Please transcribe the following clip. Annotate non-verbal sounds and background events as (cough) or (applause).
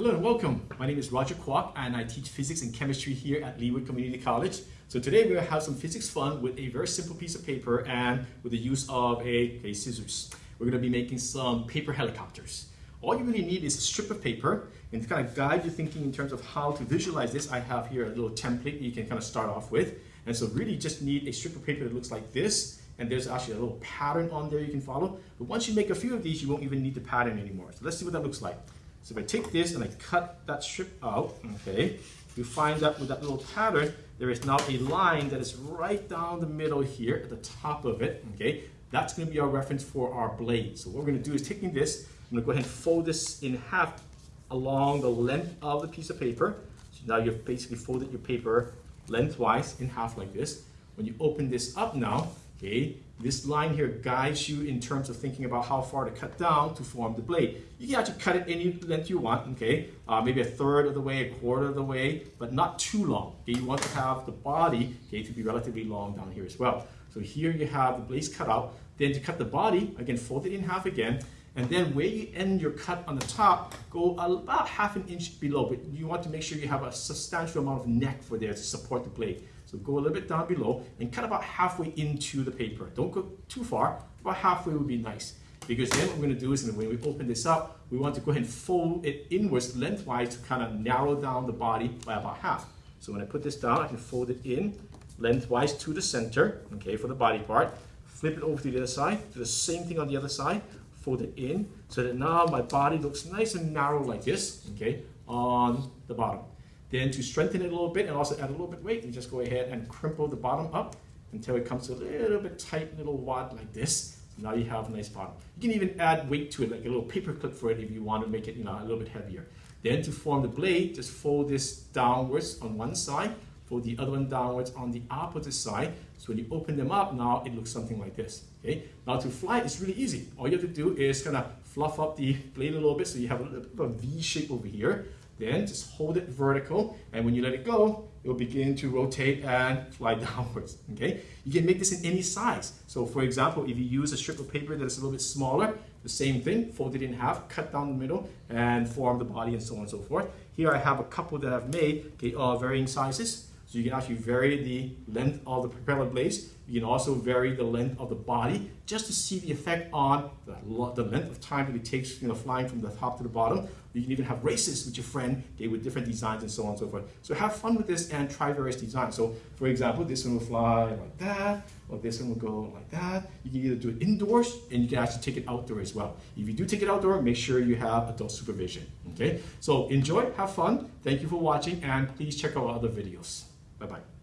Hello and welcome. My name is Roger Kwok and I teach physics and chemistry here at Leeward Community College. So today we're going to have some physics fun with a very simple piece of paper and with the use of a, a scissors. We're going to be making some paper helicopters. All you really need is a strip of paper and to kind of guide your thinking in terms of how to visualize this, I have here a little template you can kind of start off with. And so really just need a strip of paper that looks like this and there's actually a little pattern on there you can follow. But once you make a few of these, you won't even need the pattern anymore. So let's see what that looks like. So if I take this and I cut that strip out, okay, you find that with that little pattern, there is now a line that is right down the middle here at the top of it, okay? That's gonna be our reference for our blade. So what we're gonna do is taking this, I'm gonna go ahead and fold this in half along the length of the piece of paper. So now you've basically folded your paper lengthwise in half like this. When you open this up now, okay, this line here guides you in terms of thinking about how far to cut down to form the blade. You can actually cut it any length you want, okay, uh, maybe a third of the way, a quarter of the way, but not too long. Okay, you want to have the body, okay, to be relatively long down here as well. So here you have the blades cut out. Then to cut the body, again, fold it in half again, and then where you end your cut on the top, go about half an inch below, but you want to make sure you have a substantial amount of neck for there to support the blade. So go a little bit down below and cut about halfway into the paper. Don't go too far, about halfway would be nice. Because then what we're gonna do is when we open this up, we want to go ahead and fold it inwards lengthwise to kind of narrow down the body by about half. So when I put this down, I can fold it in lengthwise to the center, okay, for the body part. Flip it over to the other side, do the same thing on the other side, fold it in, so that now my body looks nice and narrow like this, okay, on the bottom. Then to strengthen it a little bit and also add a little bit weight, you just go ahead and crimple the bottom up until it comes to a little bit tight little wad like this. So now you have a nice bottom. You can even add weight to it, like a little paper clip for it if you want to make it you know, a little bit heavier. Then to form the blade, just fold this downwards on one side, fold the other one downwards on the opposite side. So when you open them up, now it looks something like this. Okay. Now to fly, it's really easy. All you have to do is kind of fluff up the blade a little bit so you have a little bit of a V shape over here. Then just hold it vertical, and when you let it go, it will begin to rotate and fly (laughs) downwards, okay? You can make this in any size. So for example, if you use a strip of paper that is a little bit smaller, the same thing, fold it in half, cut down the middle, and form the body and so on and so forth. Here I have a couple that I've made, okay, all varying sizes. So you can actually vary the length of the propeller blades. You can also vary the length of the body just to see the effect on the, the length of time that it takes you know, flying from the top to the bottom. You can even have races with your friend okay, with different designs and so on and so forth. So have fun with this and try various designs. So for example, this one will fly like that, or this one will go like that. You can either do it indoors and you can actually take it outdoor as well. If you do take it outdoor, make sure you have adult supervision. Okay, so enjoy, have fun. Thank you for watching, and please check out our other videos. Bye-bye.